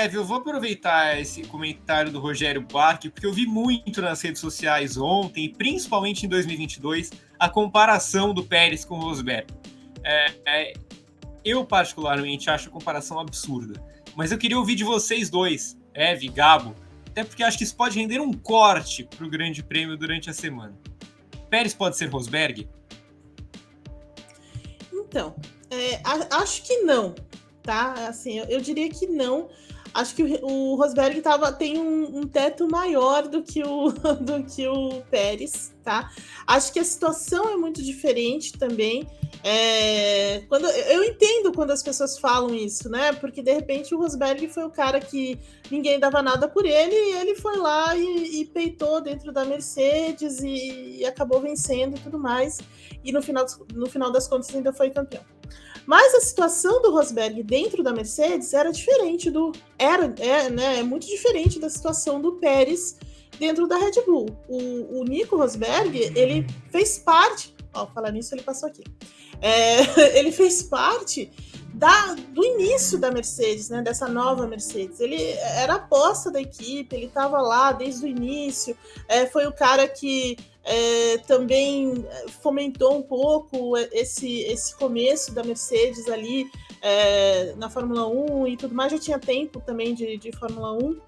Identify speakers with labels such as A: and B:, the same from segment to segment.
A: Eve, eu vou aproveitar esse comentário do Rogério Barque, porque eu vi muito nas redes sociais ontem, principalmente em 2022, a comparação do Pérez com o Rosberg. É, é, eu, particularmente, acho a comparação absurda. Mas eu queria ouvir de vocês dois, Eve, Gabo, até porque acho que isso pode render um corte para o Grande Prêmio durante a semana. Pérez pode ser Rosberg?
B: Então, é, acho que não, tá? Assim, eu, eu diria que não. Acho que o, Rosberg tava, tem um, um, teto maior do que, o, do que o Pérez, tá? Acho que a situação é muito diferente também. É, quando, eu entendo quando as pessoas falam isso, né? Porque de repente o Rosberg foi o cara que ninguém dava nada por ele e ele foi lá e, e peitou dentro da Mercedes e, e acabou vencendo e tudo mais. E no final, no final das contas ainda foi campeão. Mas a situação do Rosberg dentro da Mercedes era diferente do. Era, é, né, é muito diferente da situação do Pérez dentro da Red Bull. O, o Nico Rosberg, ele fez parte. Ó, falar nisso, ele passou aqui. É, ele fez parte da, do início da Mercedes, né, dessa nova Mercedes. Ele era aposta da equipe, ele estava lá desde o início, é, foi o cara que é, também fomentou um pouco esse, esse começo da Mercedes ali é, na Fórmula 1 e tudo mais. Já tinha tempo também de, de Fórmula 1,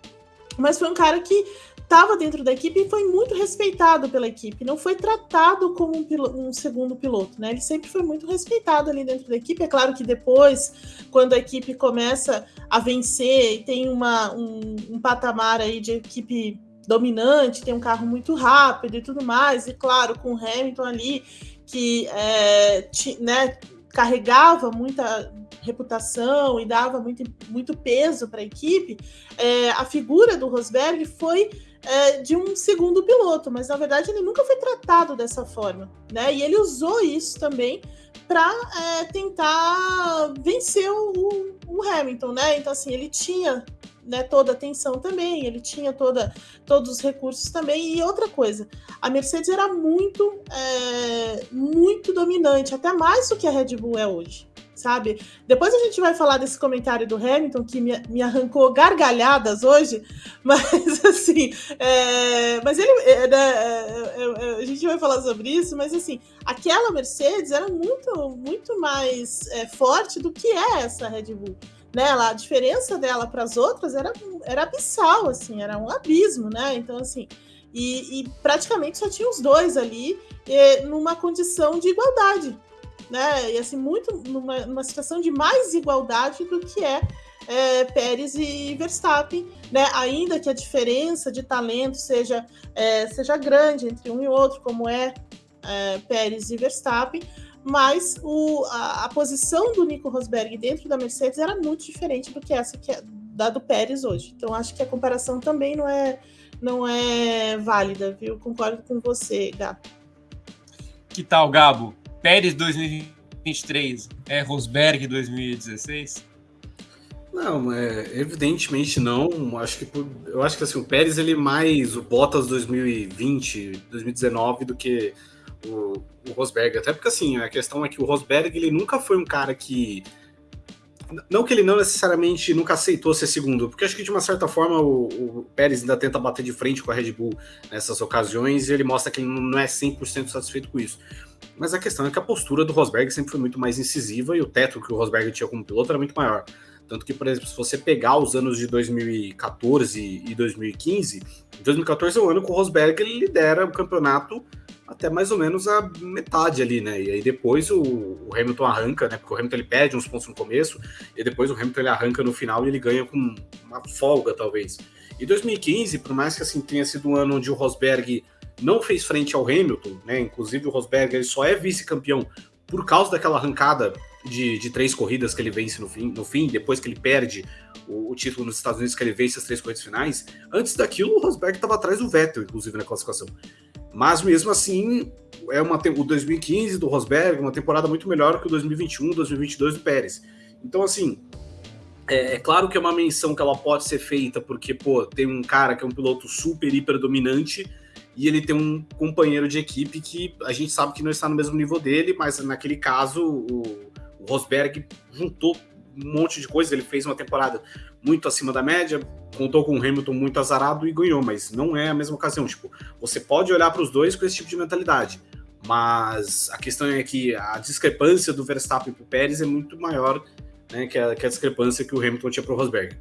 B: mas foi um cara que estava dentro da equipe e foi muito respeitado pela equipe. Não foi tratado como um, um, segundo piloto, né? Ele sempre foi muito respeitado ali dentro da equipe. É claro que depois, quando a equipe começa a vencer e tem uma, um, um patamar aí de equipe dominante, tem um carro muito rápido e tudo mais, e claro, com o Hamilton ali, que é, né, carregava muita reputação e dava muito, muito peso para a equipe, é, a figura do Rosberg foi é, de um segundo piloto, mas na verdade ele nunca foi tratado dessa forma, né? E ele usou isso também para é, tentar vencer o, o Hamilton, né? Então assim ele tinha né, toda a atenção também, ele tinha toda, todos os recursos também. E outra coisa, a Mercedes era muito, é, muito dominante, até mais do que a Red Bull é hoje. Sabe? Depois a gente vai falar desse comentário do Hamilton que me, me arrancou gargalhadas hoje, mas assim, é, mas ele, é, né, é, é, é, a gente vai falar sobre isso, mas assim, aquela Mercedes era muito, muito mais é, forte do que é essa Red Bull né? a diferença dela para as outras era, era abissal, assim, era um abismo, né? Então, assim, e, e praticamente só tinha os dois ali numa condição de igualdade, né? E assim, muito numa, numa situação de mais igualdade do que é, é Pérez e Verstappen, né? Ainda que a diferença de talento seja, é, seja grande entre um e outro, como é, é Pérez e Verstappen, mas o, a, a, posição do Nico Rosberg dentro da Mercedes era muito diferente do que essa que é da do Pérez hoje. Então acho que a comparação também não é não é válida, viu? Concordo com você, Gato.
A: Que tal, Gabo? Pérez 2023 é Rosberg 2016?
C: Não, é, evidentemente não. Acho que eu acho que assim, o Pérez ele é mais o Bottas 2020, 2019 do que o, o Rosberg. Até porque, assim, a questão é que o Rosberg ele nunca foi um cara que. Não que ele não necessariamente nunca aceitou ser segundo, porque acho que de uma certa forma o, o Pérez ainda tenta bater de frente com a Red Bull nessas ocasiões e ele mostra que ele não é 100% satisfeito com isso. Mas a questão é que a postura do Rosberg sempre foi muito mais incisiva e o teto que o Rosberg tinha como piloto era muito maior. Tanto que, por exemplo, se você pegar os anos de 2014 e 2015, 2014 é o ano que o Rosberg ele lidera o campeonato até mais ou menos a metade ali, né? E aí depois o, o, Hamilton arranca, né? Porque o Hamilton ele perde uns pontos no começo, e depois o Hamilton ele arranca no final e ele ganha com uma folga, talvez. E 2015, por mais que assim tenha sido um ano onde o Rosberg não fez frente ao Hamilton, né? Inclusive o Rosberg ele só é vice-campeão por causa daquela arrancada de, de, três corridas que ele vence no fim, no fim depois que ele perde o, o, título nos Estados Unidos, que ele vence as três corridas finais. Antes daquilo, o Rosberg estava atrás do Vettel, inclusive, na classificação. Mas mesmo assim, é uma, o 2015 do Rosberg, uma temporada muito melhor que o 2021, 2022 do Pérez. Então, assim, é, é, claro que é uma menção que ela pode ser feita porque, pô, tem um cara que é um piloto super, hiper dominante e ele tem um companheiro de equipe que a gente sabe que não está no mesmo nível dele, mas naquele caso o, o Rosberg juntou um monte de coisa. Ele fez uma temporada muito acima da média, contou com o Hamilton muito azarado e ganhou, mas não é a mesma ocasião. Tipo, você pode olhar para os dois com esse tipo de mentalidade, mas a questão é que a discrepância do Verstappen para o Pérez é muito maior né, que, a, que a discrepância que o Hamilton tinha para o Rosberg.